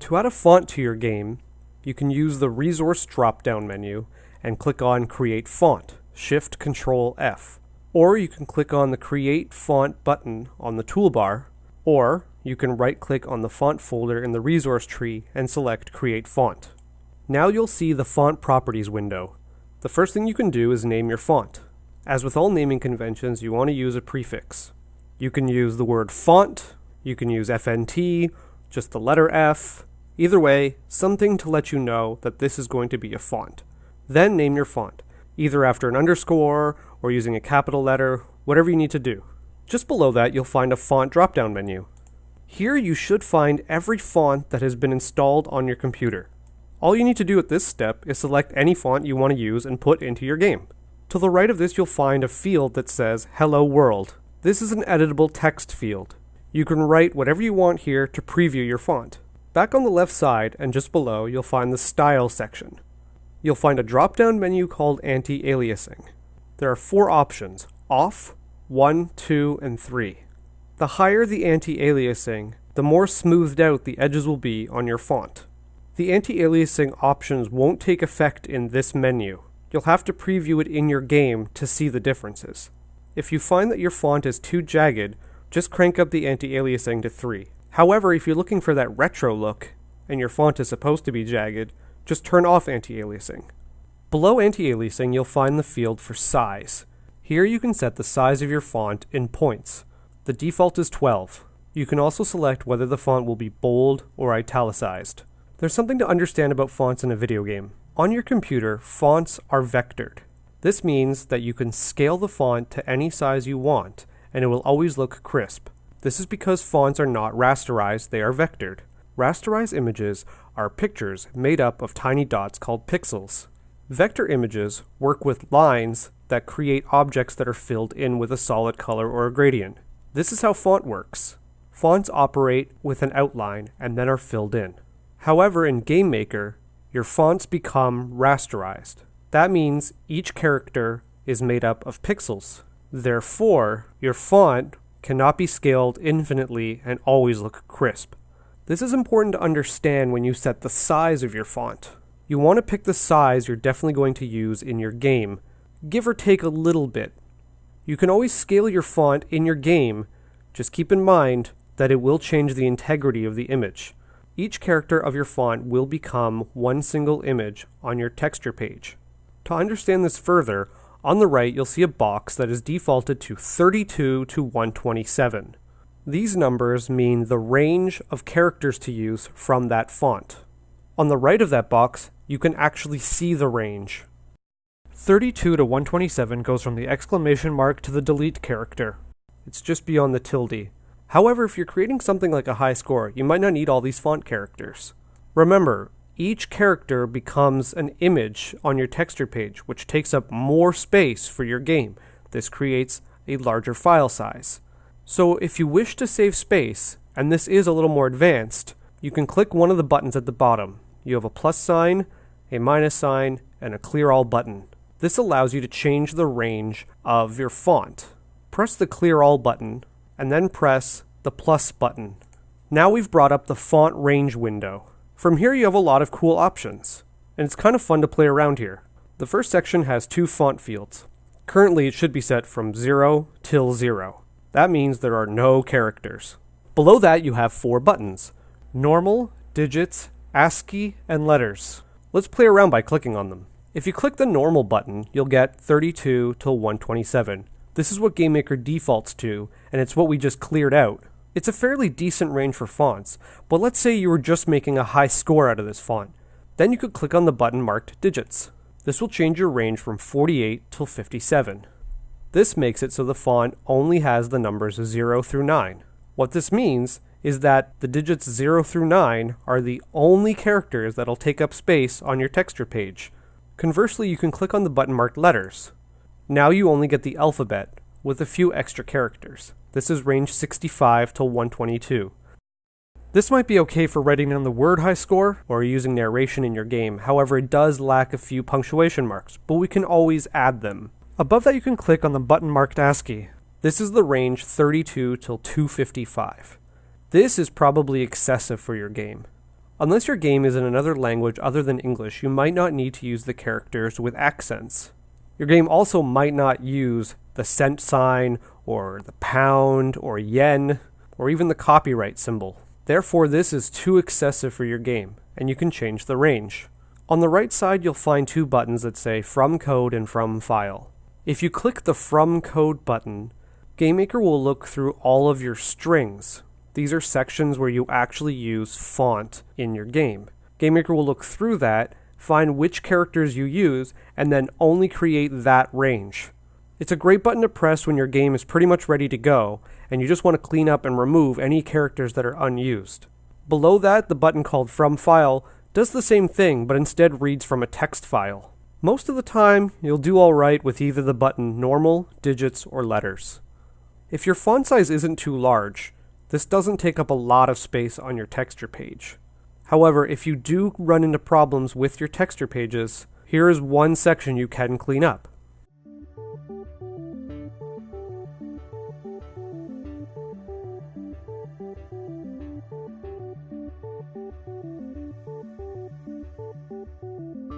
To add a font to your game, you can use the resource drop-down menu and click on Create Font, Shift Control F. Or you can click on the Create Font button on the toolbar, or you can right-click on the font folder in the resource tree and select Create Font. Now you'll see the Font Properties window. The first thing you can do is name your font. As with all naming conventions, you want to use a prefix. You can use the word font, you can use FNT, just the letter F, Either way, something to let you know that this is going to be a font. Then name your font, either after an underscore or using a capital letter, whatever you need to do. Just below that, you'll find a font drop-down menu. Here you should find every font that has been installed on your computer. All you need to do at this step is select any font you want to use and put into your game. To the right of this, you'll find a field that says Hello World. This is an editable text field. You can write whatever you want here to preview your font. Back on the left side and just below, you'll find the Style section. You'll find a drop-down menu called Anti-Aliasing. There are four options, Off, 1, 2, and 3. The higher the anti-aliasing, the more smoothed out the edges will be on your font. The anti-aliasing options won't take effect in this menu. You'll have to preview it in your game to see the differences. If you find that your font is too jagged, just crank up the anti-aliasing to 3. However, if you're looking for that retro look, and your font is supposed to be jagged, just turn off anti-aliasing. Below anti-aliasing, you'll find the field for size. Here you can set the size of your font in points. The default is 12. You can also select whether the font will be bold or italicized. There's something to understand about fonts in a video game. On your computer, fonts are vectored. This means that you can scale the font to any size you want, and it will always look crisp. This is because fonts are not rasterized, they are vectored. Rasterized images are pictures made up of tiny dots called pixels. Vector images work with lines that create objects that are filled in with a solid color or a gradient. This is how font works. Fonts operate with an outline and then are filled in. However, in GameMaker, your fonts become rasterized. That means each character is made up of pixels. Therefore, your font cannot be scaled infinitely and always look crisp. This is important to understand when you set the size of your font. You want to pick the size you're definitely going to use in your game, give or take a little bit. You can always scale your font in your game, just keep in mind that it will change the integrity of the image. Each character of your font will become one single image on your texture page. To understand this further, on the right, you'll see a box that is defaulted to 32 to 127. These numbers mean the range of characters to use from that font. On the right of that box, you can actually see the range. 32 to 127 goes from the exclamation mark to the delete character. It's just beyond the tilde. However, if you're creating something like a high score, you might not need all these font characters. Remember, each character becomes an image on your texture page, which takes up more space for your game. This creates a larger file size. So if you wish to save space, and this is a little more advanced, you can click one of the buttons at the bottom. You have a plus sign, a minus sign, and a clear all button. This allows you to change the range of your font. Press the clear all button, and then press the plus button. Now we've brought up the font range window. From here you have a lot of cool options, and it's kind of fun to play around here. The first section has two font fields. Currently it should be set from 0 till 0. That means there are no characters. Below that you have four buttons. Normal, digits, ASCII, and letters. Let's play around by clicking on them. If you click the normal button, you'll get 32 till 127. This is what GameMaker defaults to, and it's what we just cleared out. It's a fairly decent range for fonts, but let's say you were just making a high score out of this font. Then you could click on the button marked digits. This will change your range from 48 till 57. This makes it so the font only has the numbers 0 through 9. What this means is that the digits 0 through 9 are the only characters that'll take up space on your texture page. Conversely, you can click on the button marked letters. Now you only get the alphabet, with a few extra characters. This is range 65 to 122. This might be okay for writing down the word high score or using narration in your game, however it does lack a few punctuation marks, but we can always add them. Above that you can click on the button marked ASCII. This is the range 32 till 255. This is probably excessive for your game. Unless your game is in another language other than English, you might not need to use the characters with accents. Your game also might not use the cent sign, or the pound, or yen, or even the copyright symbol. Therefore, this is too excessive for your game, and you can change the range. On the right side, you'll find two buttons that say From Code and From File. If you click the From Code button, GameMaker will look through all of your strings. These are sections where you actually use font in your game. GameMaker will look through that, find which characters you use, and then only create that range. It's a great button to press when your game is pretty much ready to go, and you just want to clean up and remove any characters that are unused. Below that, the button called From File does the same thing, but instead reads from a text file. Most of the time, you'll do alright with either the button normal, digits, or letters. If your font size isn't too large, this doesn't take up a lot of space on your texture page. However, if you do run into problems with your texture pages, here is one section you can clean up. Thank you.